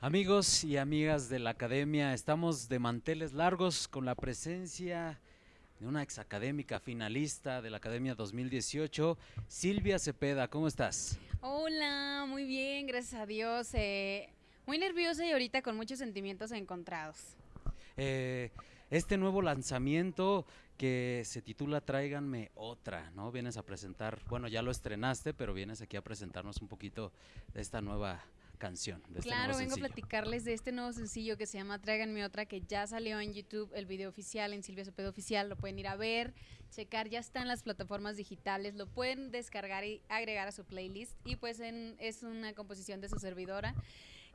Amigos y amigas de la academia, estamos de manteles largos con la presencia de una exacadémica finalista de la Academia 2018, Silvia Cepeda. ¿Cómo estás? Hola, muy bien, gracias a Dios. Eh, muy nerviosa y ahorita con muchos sentimientos encontrados. Eh, este nuevo lanzamiento que se titula Tráiganme otra, ¿no? Vienes a presentar, bueno, ya lo estrenaste, pero vienes aquí a presentarnos un poquito de esta nueva canción. De este claro, vengo a platicarles de este nuevo sencillo que se llama Tráiganme otra, que ya salió en YouTube, el video oficial, en Silvia Cepeda Oficial, lo pueden ir a ver, checar, ya está en las plataformas digitales, lo pueden descargar y agregar a su playlist, y pues es una composición de su servidora.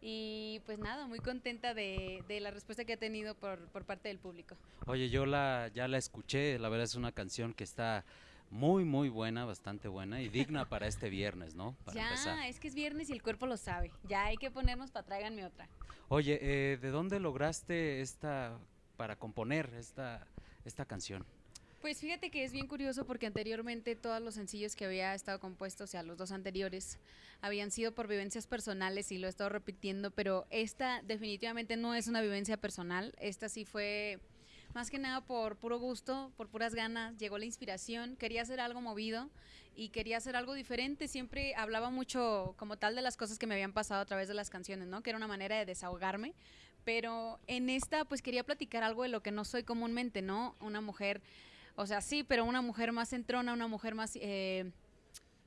Y pues nada, muy contenta de, la respuesta que ha tenido por, por, parte del público. Oye, yo la, ya la escuché, la verdad es una canción que está muy, muy buena, bastante buena y digna para este viernes, ¿no? ya, es que es viernes y el cuerpo lo sabe. Ya hay que ponernos para tráiganme otra. Oye, eh, ¿de dónde lograste esta, para componer esta, esta canción? Pues fíjate que es bien curioso porque anteriormente todos los sencillos que había estado compuestos, o sea, los dos anteriores, habían sido por vivencias personales y lo he estado repitiendo, pero esta definitivamente no es una vivencia personal, esta sí fue más que nada por puro gusto, por puras ganas, llegó la inspiración, quería hacer algo movido y quería hacer algo diferente, siempre hablaba mucho como tal de las cosas que me habían pasado a través de las canciones, ¿no? Que era una manera de desahogarme, pero en esta pues quería platicar algo de lo que no soy comúnmente, ¿no? Una mujer o sea, sí, pero una mujer más centrona, una mujer más... Eh,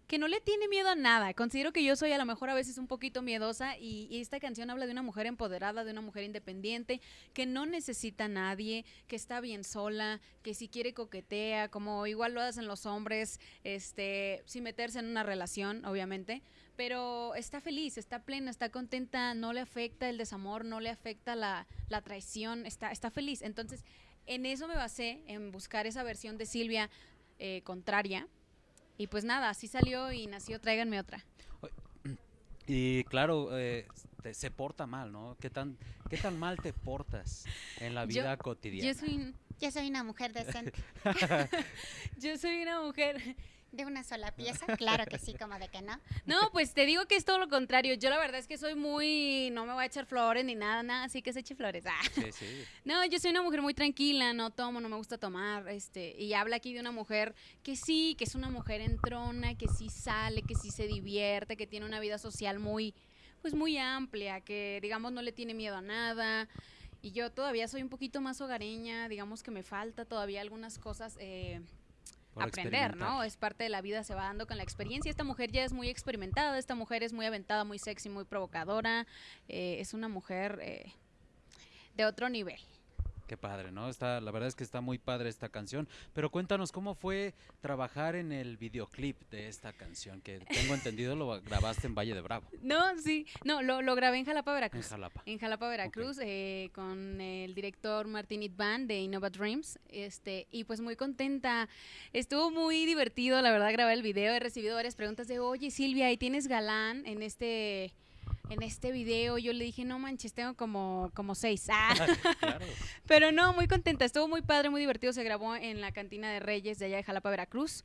que no le tiene miedo a nada. Considero que yo soy a lo mejor a veces un poquito miedosa y, esta canción habla de una mujer empoderada, de una mujer independiente, que no necesita a nadie, que está bien sola, que si quiere coquetea, como igual lo hacen los hombres, este, sin meterse en una relación, obviamente, pero está feliz, está plena, está contenta, no le afecta el desamor, no le afecta la, traición, está, está feliz. Entonces, en eso me basé, en buscar esa versión de Silvia eh, contraria. Y pues nada, así salió y nació Tráiganme otra. Y claro, eh, se porta mal, ¿no? ¿Qué tan, ¿Qué tan mal te portas en la vida cotidiana? Yo soy, yo soy una mujer decente. yo soy una mujer de una sola pieza, claro que sí, como de que no. No, pues te digo que es todo lo contrario. Yo la verdad es que soy muy, no me voy a echar flores ni nada, nada, así que se eche flores. Ah. Sí, sí. No, yo soy una mujer muy tranquila, no tomo, no me gusta tomar, este, y habla aquí de una mujer que sí, que es una mujer entrona, que sí sale, que sí se divierte, que tiene una vida social muy, pues muy amplia, que digamos no le tiene miedo a nada. Y yo todavía soy un poquito más hogareña, digamos que me falta todavía algunas cosas. Eh, aprender, ¿no? Es parte de la vida, se va dando con la experiencia. Esta mujer ya es muy experimentada, esta mujer es muy aventada, muy sexy, muy provocadora, eh, es una mujer eh, de otro nivel. Qué padre, ¿no? Está, la verdad es que está muy padre esta canción. Pero cuéntanos cómo fue trabajar en el videoclip de esta canción, que tengo entendido lo grabaste en Valle de Bravo. No, sí, no, lo, lo grabé en Jalapa, Veracruz. En Jalapa. En Jalapa, Veracruz, eh, con el director Martín Itban de Innova Dreams. Este, y pues muy contenta. Estuvo muy divertido, la verdad, grabar el video. He recibido varias preguntas de, oye Silvia, ¿y tienes galán en este en este video yo le dije, no manches, tengo como, como seis. Ah. Pero no, muy contenta, estuvo muy padre, muy divertido, se grabó en la cantina de Reyes de allá de Jalapa, Veracruz.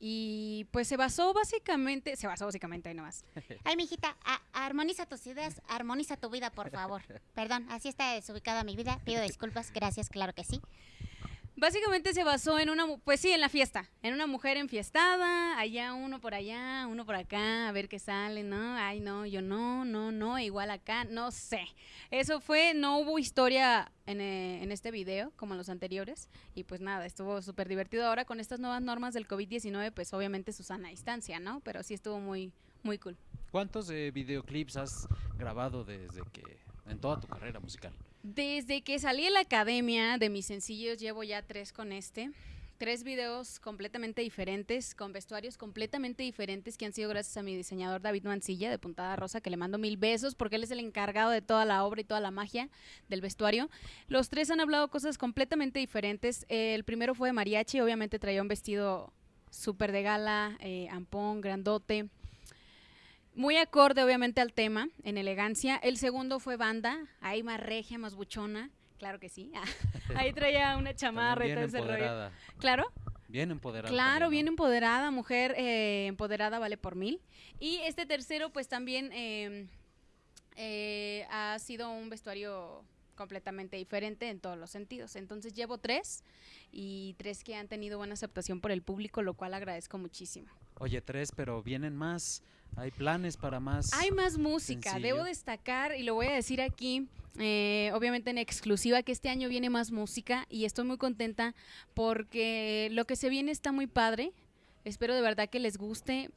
Y pues se basó básicamente, se basó básicamente ahí nomás. Ay, mijita, armoniza tus ideas, armoniza tu vida, por favor. Perdón, así está desubicada mi vida, pido disculpas, gracias, claro que sí. Básicamente se basó en una, pues sí, en la fiesta, en una mujer enfiestada, allá uno por allá, uno por acá, a ver qué sale, ¿no? Ay, no, yo no, no, no, igual acá, no sé. Eso fue, no hubo historia en, eh, en este video como en los anteriores y pues nada, estuvo súper divertido. Ahora con estas nuevas normas del COVID-19, pues obviamente Susana a distancia, ¿no? Pero sí estuvo muy, muy cool. ¿Cuántos eh, videoclips has grabado desde que, en toda tu carrera musical? Desde que salí de la academia de mis sencillos, llevo ya tres con este. Tres videos completamente diferentes, con vestuarios completamente diferentes, que han sido gracias a mi diseñador David Mancilla de Puntada Rosa, que le mando mil besos porque él es el encargado de toda la obra y toda la magia del vestuario. Los tres han hablado cosas completamente diferentes. El primero fue de mariachi, obviamente traía un vestido súper de gala, eh, ampón, grandote muy acorde, obviamente, al tema, en elegancia. El segundo fue banda, ahí más regia, más buchona. Claro que sí. ahí traía una chamarra y todo ese rollo. Claro. Bien empoderada. Claro, bien empoderada, mujer eh, empoderada vale por mil. Y este tercero, pues también eh, eh, ha sido un vestuario completamente diferente en todos los sentidos. Entonces llevo tres y tres que han tenido buena aceptación por el público, lo cual agradezco muchísimo. Oye, tres, pero vienen más. Hay planes para más. Hay más música. sencillo. Debo destacar, y lo voy a decir aquí, eh, obviamente en exclusiva, que este año viene más música y estoy muy contenta porque lo que se viene está muy padre. Espero de verdad que les guste.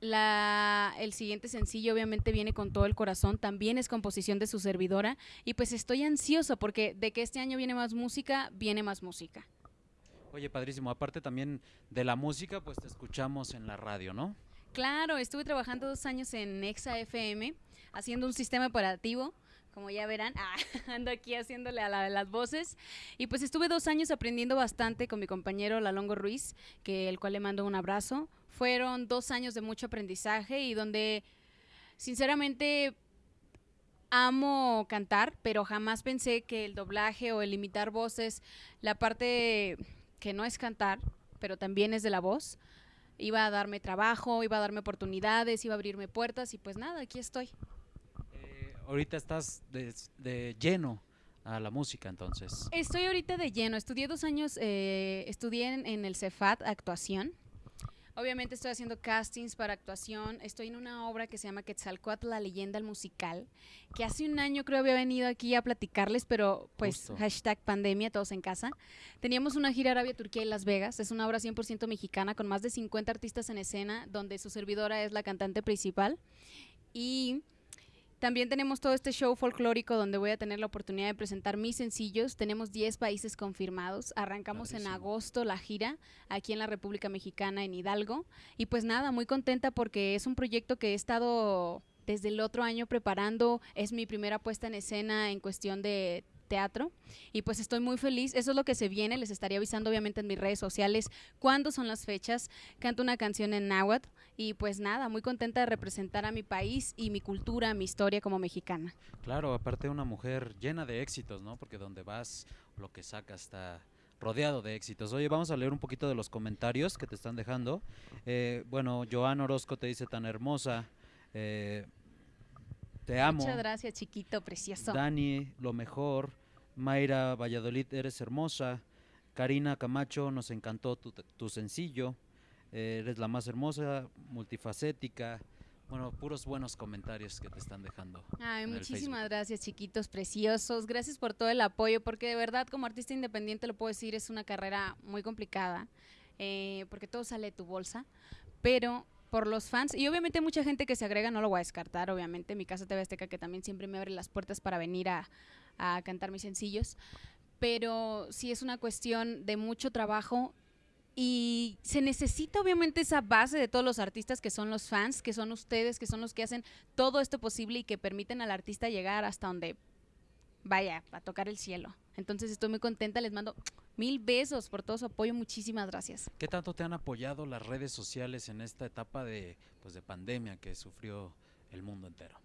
La, el siguiente sencillo obviamente viene con todo el corazón, también es composición de su servidora y pues estoy ansiosa porque de que este año viene más música, viene más música. Oye, padrísimo. Aparte también de la música, pues te escuchamos en la radio, ¿no? Claro, estuve trabajando dos años en Exa FM, haciendo un sistema operativo, como ya verán, ah, ando aquí haciéndole a la- las voces. Y pues estuve dos años aprendiendo bastante con mi compañero Lalongo Ruiz, que el cual le mando un abrazo. Fueron dos años de mucho aprendizaje y donde, sinceramente, amo cantar, pero jamás pensé que el doblaje o el imitar voces, la parte que no es cantar, pero también es de la voz, iba a darme trabajo, iba a darme oportunidades, iba a abrirme puertas y pues nada, aquí estoy. Eh, ahorita estás de, de lleno a la música, entonces. Estoy ahorita de lleno, estudié dos años, eh, estudié en, en el Cefat actuación. Obviamente estoy haciendo castings para actuación. Estoy en una obra que se llama Quetzalcoatl, la leyenda, el musical, que hace un año creo había venido aquí a platicarles, pero pues Justo. hashtag pandemia, todos en casa. Teníamos una gira Arabia, Turquía y Las Vegas. Es una obra 100% mexicana con más de 50 artistas en escena, donde su servidora es la cantante principal. Y también tenemos todo este show folclórico donde voy a tener la oportunidad de presentar mis sencillos. Tenemos 10 países confirmados. Arrancamos en agosto la gira aquí en la República Mexicana, en Hidalgo. Y pues nada, muy contenta porque es un proyecto que he estado desde el otro año preparando. Es mi primera puesta en escena en cuestión de teatro y pues estoy muy feliz, eso es lo que se viene, les estaría avisando obviamente en mis redes sociales cuándo son las fechas, canto una canción en náhuatl y pues nada, muy contenta de representar a mi país y mi cultura, mi historia como mexicana. Claro, aparte una mujer llena de éxitos, ¿no? Porque donde vas, lo que sacas está rodeado de éxitos. Oye, vamos a leer un poquito de los comentarios que te están dejando. Eh, bueno, Joan Orozco te dice tan hermosa. eh, te amo. Muchas gracias, chiquito, precioso. Dani, lo mejor. Mayra Valladolid, eres hermosa. Karina Camacho, nos encantó tu, tu sencillo. Eh, eres la más hermosa, multifacética. Bueno, puros buenos comentarios que te están dejando. Ay, muchísimas gracias, chiquitos preciosos. Gracias por todo el apoyo, porque de verdad, como artista independiente, lo puedo decir, es una carrera muy complicada, eh, porque todo sale de tu bolsa, pero por los fans, y obviamente mucha gente que se agrega, no lo voy a descartar, obviamente, mi casa TV Azteca, que también siempre me abre las puertas para venir a, a cantar mis sencillos, pero sí es una cuestión de mucho trabajo y se necesita obviamente esa base de todos los artistas que son los fans, que son ustedes, que son los que hacen todo esto posible y que permiten al artista llegar hasta donde vaya, a tocar el cielo. Entonces estoy muy contenta, les mando mil besos por todo su apoyo, muchísimas gracias. ¿Qué tanto te han apoyado las redes sociales en esta etapa de, pues, de pandemia que sufrió el mundo entero?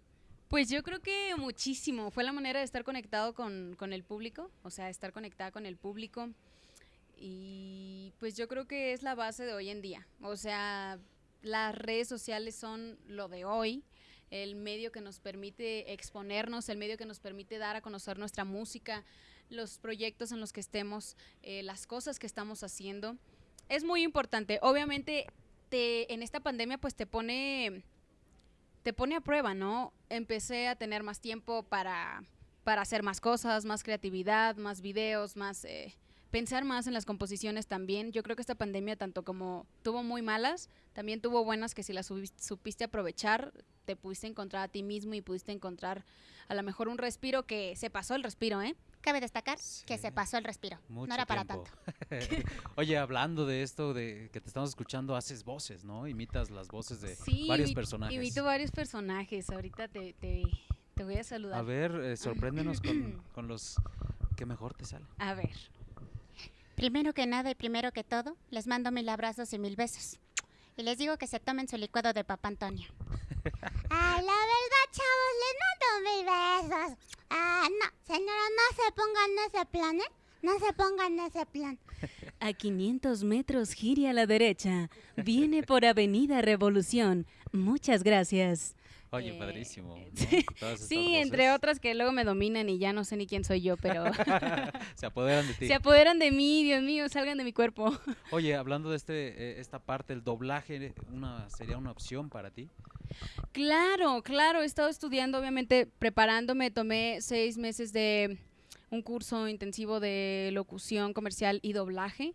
Pues yo creo que muchísimo. Fue la manera de estar conectado con, con el público, o sea, estar conectada con el público. Y pues yo creo que es la base de hoy en día. O sea, las redes sociales son lo de hoy, el medio que nos permite exponernos, el medio que nos permite dar a conocer nuestra música, los proyectos en los que estemos, eh, las cosas que estamos haciendo. Es muy importante. Obviamente, te, en esta pandemia, pues te pone te pone a prueba, ¿no? Empecé a tener más tiempo para, para hacer más cosas, más creatividad, más videos, más eh, pensar más en las composiciones también. Yo creo que esta pandemia, tanto como tuvo muy malas, también tuvo buenas que si las supiste aprovechar, te pudiste encontrar a ti mismo y pudiste encontrar a lo mejor un respiro que se pasó el respiro, ¿eh? Cabe destacar que se pasó el respiro. Mucho no era para tanto. Oye, hablando de esto, de que te estamos escuchando, haces voces, ¿no? Imitas las voces de Sí, varios personajes. Imito varios personajes. Ahorita te, te, te voy a saludar. A ver, eh, sorpréndenos con, con los que mejor te salen. A ver. Primero que nada y primero que todo, les mando mil abrazos y mil besos. Y les digo que se tomen su licuado de Papá Antonio. La verdad, chavos, les mando mil besos. Ah, no, señora, no se pongan en ese plan, ¿eh? No se pongan en ese plan. A 500 metros gire a la derecha. Viene por Avenida Revolución. Muchas gracias. Oye, Eh, padrísimo. ¿no? sí, entre otras que luego me dominan y ya no sé ni quién soy yo, pero Se apoderan de ti. se apoderan de mí, Dios mío, salgan de mi cuerpo. Oye, hablando de este, eh, esta parte, el doblaje, una, ¿sería una opción para ti? Claro, claro, he estado estudiando, obviamente, preparándome, tomé seis meses de un curso intensivo de locución comercial y doblaje.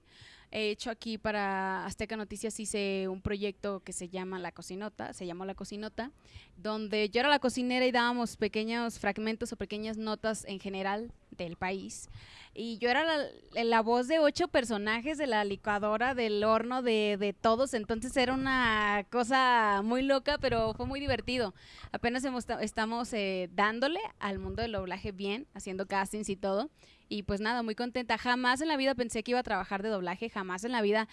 He hecho aquí para Azteca Noticias, hice un proyecto que se llama La Cocinota, se llamó La Cocinota, donde yo era la cocinera y dábamos pequeños fragmentos o pequeñas notas en general del país. Y yo era la, voz de ocho personajes de la licuadora, del horno, de, de todos. Entonces era una cosa muy loca, pero fue muy divertido. Apenas hemos ta- estamos eh, dándole al mundo del doblaje bien, haciendo castings y todo. Y pues nada, muy contenta. Jamás en la vida pensé que iba a trabajar de doblaje, jamás en la vida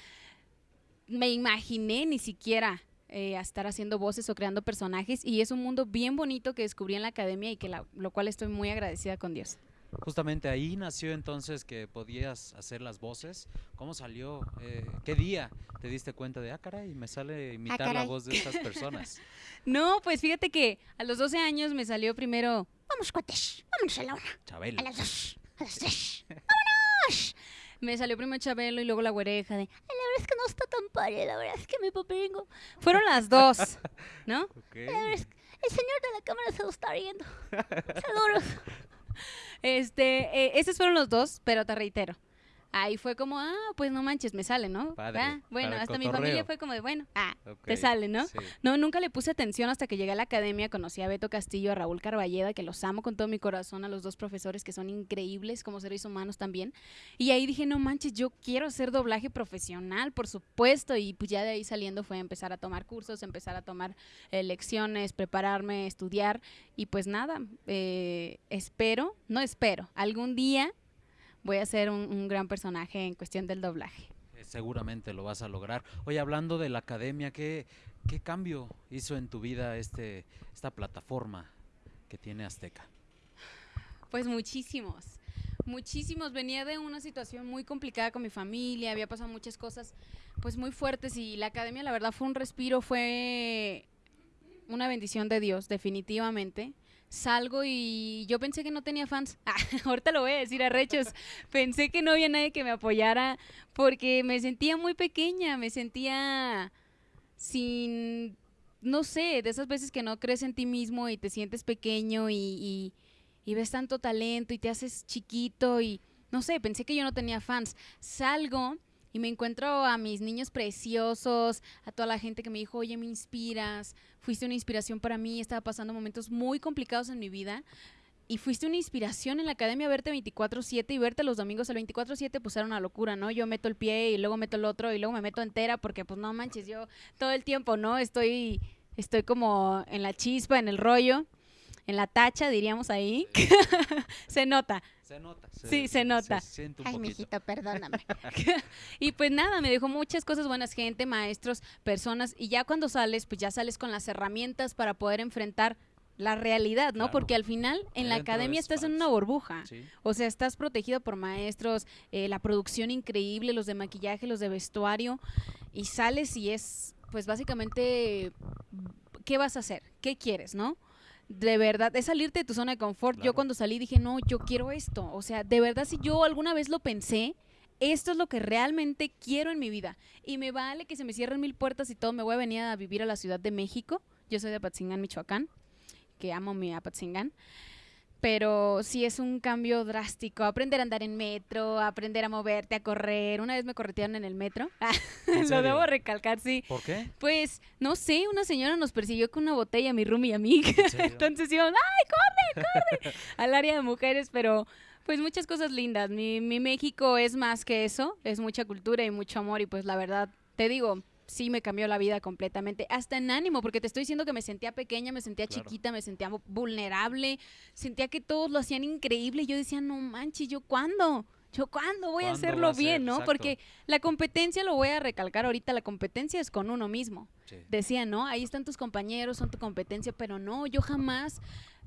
me imaginé ni siquiera eh, estar haciendo voces o creando personajes. Y es un mundo bien bonito que descubrí en la academia y que lo cual estoy muy agradecida con Dios. Justamente ahí nació entonces que podías hacer las voces. ¿Cómo salió? Eh, ¿Qué día te diste cuenta de, ah, caray, me sale imitar la caray. voz de estas personas? No, pues fíjate que a los 12 años me salió primero Vamos, cuates. Vámonos a la una. Chabelo. A las dos. A las tres. ¡Vámonos! Me salió primero Chabelo y luego la güereja de... Ay, la verdad es que no está tan padre. La verdad es que mi paperingo. Fueron las dos, ¿no? Ok. La verdad es que el señor de la cámara se lo está riendo. Saludos. Este, eh, esos fueron los dos, pero te reitero. Ahí fue como, ah, pues no manches, me sale, ¿no? Padre, Ah, bueno, hasta mi familia fue como de, bueno, ah, te sale, ¿no? sí. No, nunca le puse atención hasta que llegué a la academia, conocí a Beto Castillo, a Raúl Carballeda, que los amo con todo mi corazón, a los dos profesores que son increíbles como seres humanos también. Y ahí dije, no manches, yo quiero hacer doblaje profesional, por supuesto. Y pues ya de ahí saliendo fue empezar a tomar cursos, empezar a tomar eh, lecciones, prepararme, estudiar. Y pues nada, eh, espero, no espero, algún día voy a ser un, un gran personaje en cuestión del doblaje. Eh, Seguramente lo vas a lograr. Oye, hablando de la academia, ¿qué, qué cambio hizo en tu vida este, esta plataforma que tiene Azteca? Pues muchísimos, muchísimos. Venía de una situación muy complicada con mi familia, había pasado muchas cosas pues muy fuertes y la academia la verdad fue un respiro, fue una bendición de Dios, definitivamente. Salgo y yo pensé que no tenía fans. Ah, ahorita lo voy a decir a rechos. Pensé que no había nadie que me apoyara porque me sentía muy pequeña, me sentía sin, no sé, de esas veces que no crees en ti mismo y te sientes pequeño y, y- y ves tanto talento y te haces chiquito y no sé, pensé que yo no tenía fans. Salgo y me encuentro a mis niños preciosos, a toda la gente que me dijo, oye, me inspiras, fuiste una inspiración para mí, estaba pasando momentos muy complicados en mi vida. Y fuiste una inspiración en la academia verte 24/7 y verte los domingos al 24/7 pues era una locura, ¿no? Yo meto el pie y luego meto el otro y luego me meto entera porque pues no manches, yo todo el tiempo, ¿no? Estoy estoy como en la chispa, en el rollo, en la tacha, diríamos ahí. se nota. Se nota. Sí, se nota. siente un Ay, poquito. mijito, perdóname. Y pues nada, me dejó muchas cosas buenas, gente, maestros, personas, y ya cuando sales, pues ya sales con las herramientas para poder enfrentar la realidad, ¿no? Claro. Porque al final en la academia es estás en una burbuja. Sí. O sea, estás protegido por maestros, eh, la producción increíble, los de maquillaje, los de vestuario, y sales y es, pues básicamente, ¿qué vas a hacer? ¿Qué quieres, no? De verdad, es salirte de tu zona de confort. Yo cuando salí dije, no, yo quiero esto. O sea, de verdad, si yo alguna vez lo pensé, esto es lo que realmente quiero en mi vida. Y me vale que se me cierren mil puertas y todo, me voy a venir a vivir a la Ciudad de México. Yo soy de Apatzingán, Michoacán, que amo mi Apatzingán pero sí es un cambio drástico. Aprender a andar en metro, aprender a moverte, a correr. Una vez me corretearon en el metro. ¿En Lo debo recalcar, sí. ¿Por qué? Pues, no sé, una señora nos persiguió con una botella, mi roomie y a mí. Entonces íbamos, ¡ay, corre, corre! Al área de mujeres, pero pues muchas cosas lindas. Mi, mi México es más que eso, es mucha cultura y mucho amor y pues la verdad, te digo, sí me cambió la vida completamente, hasta en ánimo, porque te estoy diciendo que me sentía pequeña, me sentía Claro. chiquita, me sentía vu- vulnerable, sentía que todos lo hacían increíble y yo decía, no manches, ¿yo cuándo? ¿Yo cuándo voy a ¿Cuándo hacerlo ser? bien, no? Exacto. Porque la competencia, lo voy a recalcar ahorita, la competencia es con uno mismo Sí. decía, ¿no? Ahí están tus compañeros, son tu competencia, pero no, yo jamás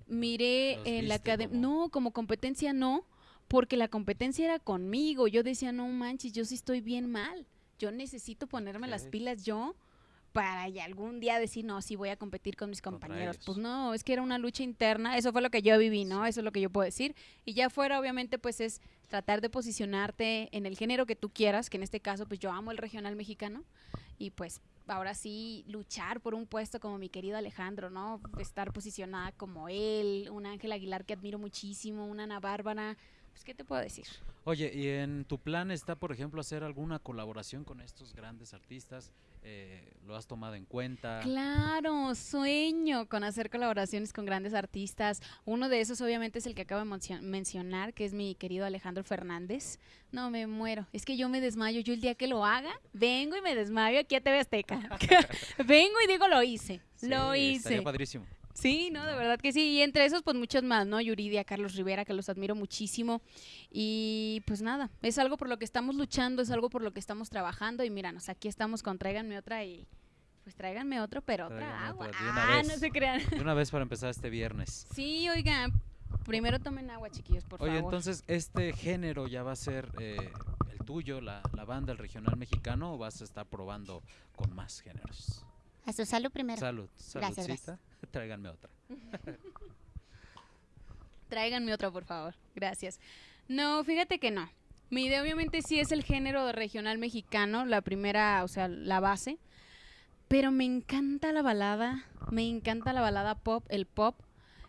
miré Los en la academia, no, como competencia no, porque la competencia era conmigo, yo decía, no manches, yo sí estoy bien mal, yo necesito ponerme las pilas yo para ya algún día decir, no, sí voy a competir con mis compañeros. Pues no, es que era una lucha interna, eso fue lo que yo viví, ¿no? Eso es lo que yo puedo decir. Y ya fuera, obviamente, pues es tratar de posicionarte en el género que tú quieras, que en este caso, pues yo amo el regional mexicano. Y pues ahora sí, luchar por un puesto como mi querido Alejandro, ¿no? Estar posicionada como él, un Ángel Aguilar que admiro muchísimo, una Ana Bárbara. Pues, ¿qué te puedo decir? Oye, ¿y en tu plan está, por ejemplo, hacer alguna colaboración con estos grandes artistas? Eh, ¿Lo has tomado en cuenta? Claro, sueño con hacer colaboraciones con grandes artistas. Uno de esos obviamente es el que acabo de mencio- mencionar, que es mi querido Alejandro Fernández. No, me muero. Es que yo me desmayo. Yo el día que lo haga, vengo y me desmayo aquí a TV Azteca. vengo y digo, lo hice. Sí, lo hice. Estaría padrísimo. Sí, no, de verdad que sí. Y entre esos, pues muchos más, ¿no? Yuridia, Carlos Rivera, que los admiro muchísimo. Y pues nada, es algo por lo que estamos luchando, es algo por lo que estamos trabajando. Y míranos, aquí estamos con Tráiganme otra y pues tráiganme otro, pero otra Tráiganme agua. otra, Ah, vez. no se crean. De una vez para empezar este viernes. Sí, oigan, primero tomen agua, chiquillos, por Oye, favor. entonces, ¿este género ya va a ser eh, el tuyo, la, la banda, el regional mexicano, o vas a estar probando con más géneros? A su salud primero. Salud, Gracias, saludcita. Tráiganme otra. Tráiganme otra, por favor. Gracias. No, fíjate que no. Mi idea obviamente sí es el género regional mexicano, la primera, o sea, la base. Pero me encanta la balada, me encanta la balada pop, el pop.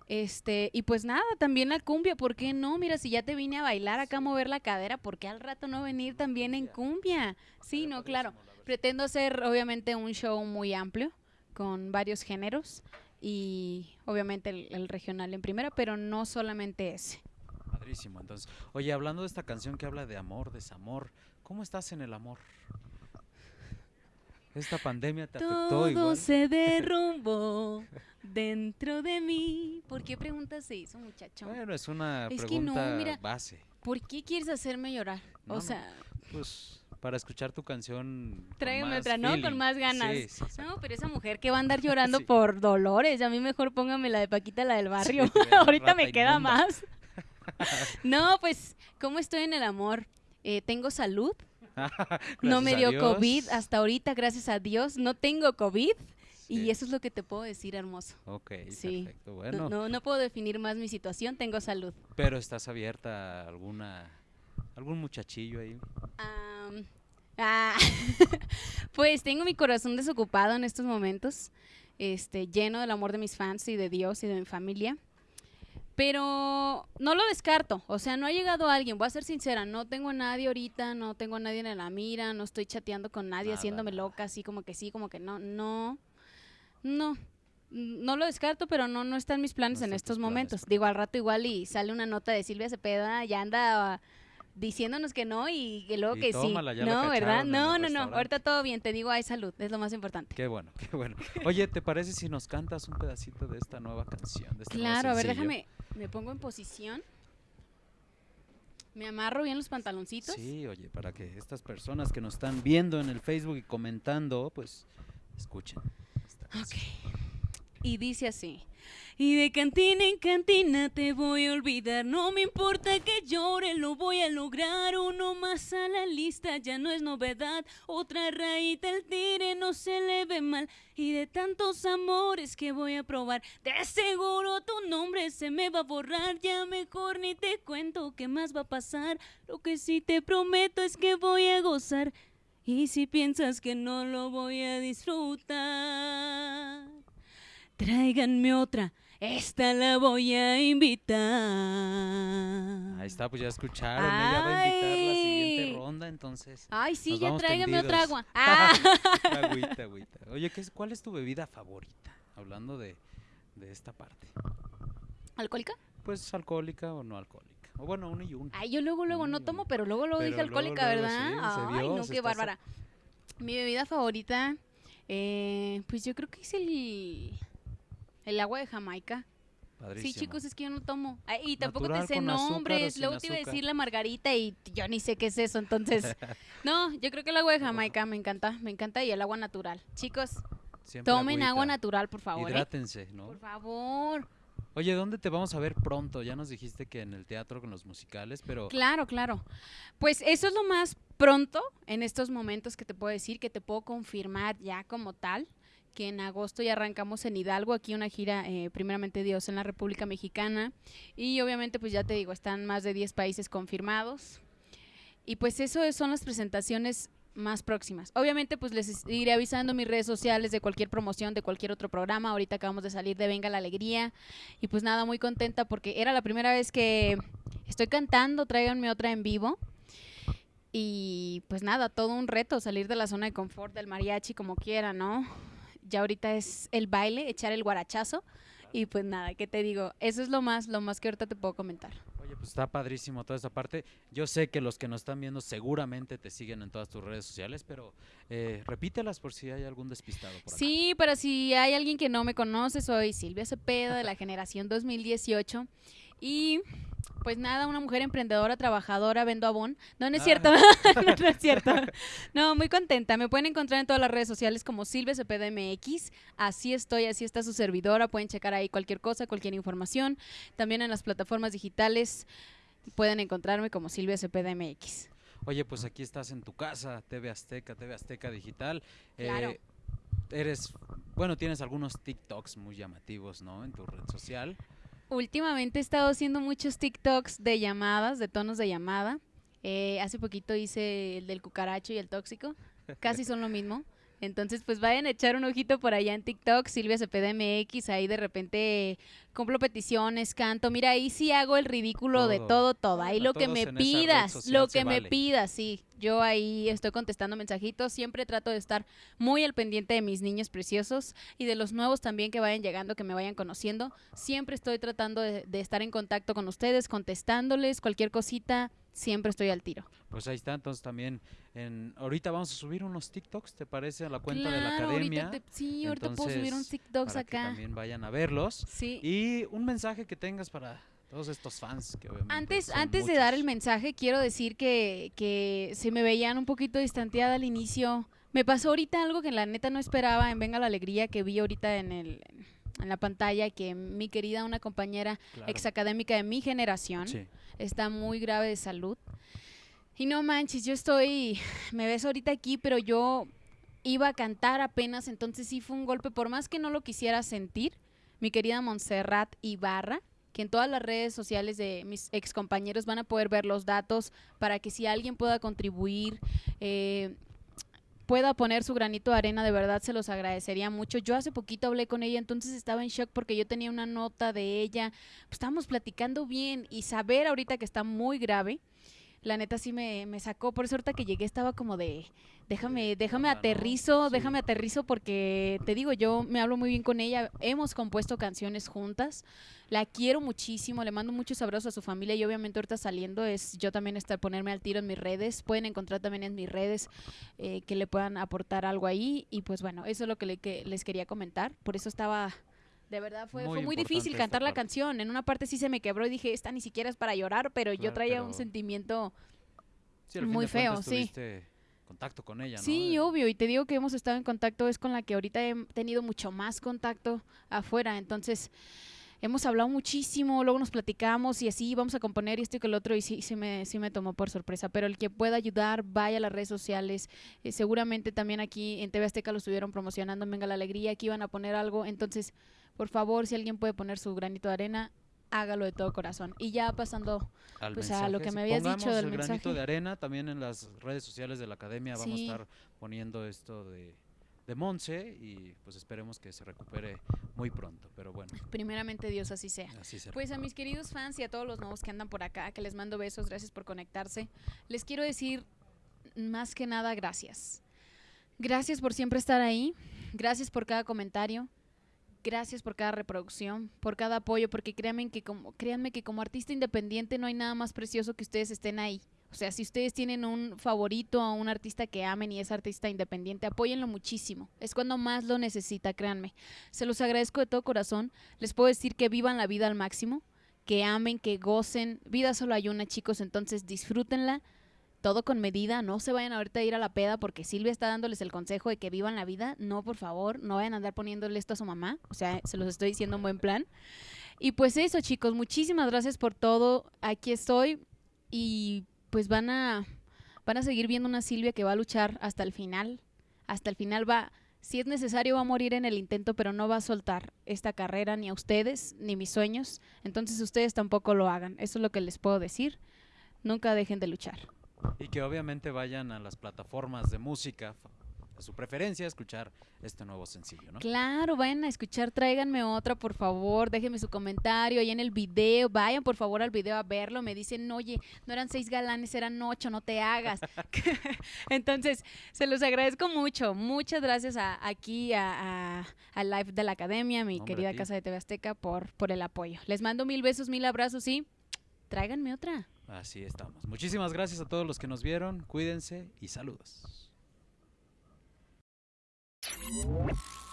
Este, y pues nada, también la cumbia, ¿por qué no? Mira, si ya te vine a bailar acá a mover la cadera, ¿por qué al rato no venir también en cumbia? Sí, no, claro. Pretendo hacer obviamente un show muy amplio con varios géneros y obviamente el, el regional en primera, pero no solamente ese. Padrísimo. Entonces, oye, hablando de esta canción que habla de amor, desamor, ¿cómo estás en el amor? ¿Esta pandemia te afectó Todo igual? se derrumbó dentro de mí. ¿Por qué preguntas se hizo, muchacho? Bueno, es una Es que no, pregunta mira, base. ¿Por qué quieres hacerme llorar? No, o no, sea, Pues para escuchar tu canción. tráigame otra, ¿no? Con más ganas. Sí, sí, exacto. no, pero esa mujer que va a andar llorando por dolores, a mí mejor póngame la de Paquita, la del barrio. Ahorita me queda más. no, pues, ¿cómo estoy en el amor? Eh, tengo salud, no me dio. COVID hasta ahorita, gracias a Dios. No tengo COVID. Y eso es lo que te puedo decir, hermoso. Ok, Sí. perfecto. No- Bueno, No, no puedo definir más mi situación, tengo salud. pero estás abierta a alguna algún muchachillo ahí. Ah, pues tengo mi corazón desocupado en estos momentos, este, lleno del amor de mis fans y de Dios y de mi familia. Pero no lo descarto, o sea, no ha llegado alguien, voy a ser sincera, no tengo a nadie ahorita, no tengo a nadie en la mira, no estoy chateando con nadie, Nada, haciéndome loca, así como que sí, como que no, no, no, no lo descarto, pero no, no está en mis planes No en estos planes, momentos. Digo, al rato igual y sale una nota de Silvia Cepeda, ya anda diciéndonos que no y que luego Y que tómala, sí. No, ¿verdad? No, no, no. Ahorita todo bien, te digo, hay salud, es lo más importante. Qué bueno, qué bueno. Oye, ¿te parece si nos cantas un pedacito de esta nueva canción? De este Claro, a ver, déjame, me pongo en posición. Me amarro bien los pantaloncitos. Sí, oye, para que estas personas que nos están viendo en el Facebook y comentando, pues escuchen. canción. Y dice así. Y de cantina en cantina te voy a olvidar. No me importa que llore, lo voy a lograr. Uno más a la lista ya no es novedad. Otra rayita el tire no se le ve mal. Y de tantos amores que voy a probar, de seguro tu nombre se me va a borrar. Ya mejor ni te cuento qué más va a pasar. Lo que sí te prometo es que voy a gozar. Y si piensas que no lo voy a disfrutar, tráiganme otra, esta la voy a invitar. Ahí está, pues ya escucharon. Ella va a invitar la siguiente Ay. ronda, entonces. Ay, sí, ya tráigame otra agua. Ah. agüita, agüita. Oye, ¿qué es, ¿cuál es tu bebida favorita? Hablando de, de esta parte. ¿Alcohólica? Pues alcohólica o no alcohólica. O bueno, uno y uno. Ay, yo luego, luego no tomo, pero luego, luego Pero dije luego, alcohólica, luego, ¿verdad? sí, se Ay, vio, no, qué bárbara. Mi bebida favorita, eh, pues yo creo que es el, el agua de Jamaica. Padrísimo. Sí, chicos, es que yo no tomo. Ay, y tampoco Natural, te sé nombres. Luego te iba a decir la margarita y yo ni sé qué es eso. Entonces, no, yo creo que el agua de Jamaica me encanta, me encanta y el agua natural. Chicos, Siempre tomen agua natural, por favor. ¿eh? Hidrátense, ¿no? Por favor. Oye, ¿dónde te vamos a ver pronto? Ya nos dijiste que en el teatro con los musicales, pero Claro, claro. Pues eso es lo más pronto en estos momentos que te puedo decir, que te puedo confirmar ya como tal. Que en agosto ya arrancamos en Hidalgo, aquí una gira, eh, primeramente Dios, en la República Mexicana. Y obviamente, pues ya te digo, están más de 10 países confirmados. Y pues eso son las presentaciones más próximas. Obviamente, pues les iré avisando mis redes sociales de cualquier promoción, de cualquier otro programa. Ahorita acabamos de salir de Venga la Alegría. Y pues nada, muy contenta porque era la primera vez que estoy cantando, tráiganme otra en vivo. Y pues nada, todo un reto salir de la zona de confort del mariachi como quiera, ¿no? Ya ahorita es el baile, echar el guarachazo. Y pues nada, ¿qué te digo? Eso es lo más, lo más que ahorita te puedo comentar. Oye, pues está padrísimo toda esa parte. Yo sé que los que nos están viendo seguramente te siguen en todas tus redes sociales, pero eh, repítelas por si hay algún despistado por acá. Sí, para si hay alguien que no me conoce, soy Silvia Cepeda de la generación 2018 y pues nada, una mujer emprendedora, trabajadora, vendo abón. No, no es Ah. cierto. no, no es cierto. No, muy contenta. Me pueden encontrar en todas las redes sociales como Silvia Cepeda MX. Así estoy, así está su servidora. Pueden checar ahí cualquier cosa, cualquier información. También en las plataformas digitales pueden encontrarme como Silvia Cepeda MX. Oye, pues aquí estás en tu casa, TV Azteca, TV Azteca Digital. Claro. Eh, eres, bueno, tienes algunos TikToks muy llamativos, ¿no? En tu red social. Últimamente he estado haciendo muchos TikToks de llamadas, de tonos de llamada. Eh, hace poquito hice el del cucaracho y el tóxico. Casi son lo mismo. Entonces, pues vayan a echar un ojito por allá en TikTok, Silvia Cepeda MX, ahí de repente cumplo peticiones, canto. Mira, ahí sí hago el ridículo de Todo. todo. Ahí lo que me pidas, lo que me pidas, sí. Yo ahí estoy contestando mensajitos, siempre trato de estar muy al pendiente de mis niños preciosos y de los nuevos también que vayan llegando, que me vayan conociendo. Siempre estoy tratando de, de estar en contacto con ustedes, contestándoles cualquier cosita, siempre estoy al tiro. Pues ahí está, entonces también en, ahorita vamos a subir unos TikToks, ¿te parece? A la cuenta de la academia. Ahorita te- sí, ahorita puedo subir un Entonces, TikToks para que acá. también vayan a verlos. Sí. Y un mensaje que tengas para todos estos fans que obviamente Antes, antes de dar el mensaje, quiero decir que, que se me veían un poquito distanteada al inicio. Me pasó ahorita algo que la neta no esperaba en Venga la Alegría, que vi ahorita en, el, en la pantalla, que mi querida, una compañera Claro. exacadémica de mi generación, Sí. Está muy grave de salud. Y no manches, yo estoy, me ves ahorita aquí, pero yo iba a cantar apenas, entonces sí fue un golpe, por más que no lo quisiera sentir, mi querida Montserrat Ibarra, que en todas las redes sociales de mis ex compañeros van a poder ver los datos para que si alguien pueda contribuir, eh, pueda poner su granito de arena, de verdad se los agradecería mucho. Yo hace poquito hablé con ella, entonces estaba en shock porque yo tenía una nota de ella, pues, estábamos platicando bien y saber ahorita que está muy grave, la neta sí me, me sacó, por eso ahorita que llegué estaba como de, déjame, déjame aterrizo, déjame aterrizo porque te digo, yo me hablo muy bien con ella, hemos compuesto canciones juntas, la quiero muchísimo, le mando muchos abrazos a su familia y obviamente ahorita saliendo es yo también estar ponerme al tiro en mis redes, pueden encontrar también en mis redes eh, que le puedan aportar algo ahí. Y pues bueno, eso es lo que, le- que les quería comentar, por eso estaba... De verdad fue Muy fue muy importante difícil cantar la parte. canción. En una parte sí se me quebró y dije, esta ni siquiera es para llorar, pero yo traía un sentimiento Sí, muy feo, sí. contacto con ella, ¿no? Sí, De- obvio, y te digo que hemos estado en contacto, es con la que ahorita he tenido mucho más contacto afuera, entonces hemos hablado muchísimo, luego nos platicamos y así vamos a componer esto y que el otro y sí, sí, me, sí me tomó por sorpresa, pero el que pueda ayudar, vaya a las redes sociales, eh, seguramente también aquí en TV Azteca lo estuvieron promocionando, en Venga la Alegría, aquí iban a poner algo, entonces por favor, si alguien puede poner su granito de arena, hágalo de todo corazón. Y ya pasando al pues, a lo que me habías dicho del el granito mensaje. de arena también en las redes sociales de la academia vamos Sí. a estar poniendo esto de de Monse y pues esperemos que se recupere muy pronto, pero bueno, primeramente Dios así sea. así será. Pues a mis queridos fans y a todos los nuevos que andan por acá, que les mando besos, gracias por conectarse. Les quiero decir más que nada gracias. Gracias por siempre estar ahí, gracias por cada comentario, gracias por cada reproducción, por cada apoyo, porque créanme que como, créanme que como artista independiente no hay nada más precioso que ustedes estén ahí. O sea, si ustedes tienen un favorito a un artista que amen y es artista independiente, apóyenlo muchísimo. Es cuando más lo necesita, créanme. Se los agradezco de todo corazón. Les puedo decir que vivan la vida al máximo, que amen, que gocen. Vida solo hay una, chicos, entonces disfrútenla. Todo con medida, no se vayan ahorita a ir a la peda porque Silvia está dándoles el consejo de que vivan la vida. No, por favor, no vayan a andar poniéndole esto a su mamá. O sea, se los estoy diciendo en buen plan. Y pues eso, chicos, muchísimas gracias por todo. Aquí estoy y pues van a van a seguir viendo una Silvia que va a luchar hasta el final. Hasta el final va Si es necesario va a morir en el intento, pero no va a soltar esta carrera ni a ustedes ni mis sueños. Entonces ustedes tampoco lo hagan. Eso es lo que les puedo decir. Nunca dejen de luchar. Y que obviamente vayan a las plataformas de música a su preferencia escuchar este nuevo sencillo, ¿no? Claro, vayan a escuchar, tráiganme otra, por favor, déjenme su comentario ahí en el video, vayan por favor al video a verlo, me dicen, oye, no eran seis galanes, eran ocho, no te hagas. Entonces, se los agradezco mucho, muchas gracias a, aquí a, a, Live de la Academia, mi querida Casa de TV Azteca, por, por el apoyo. Les mando mil besos, mil abrazos y tráiganme otra. Así estamos. Muchísimas gracias a todos los que nos vieron, cuídense y saludos. Música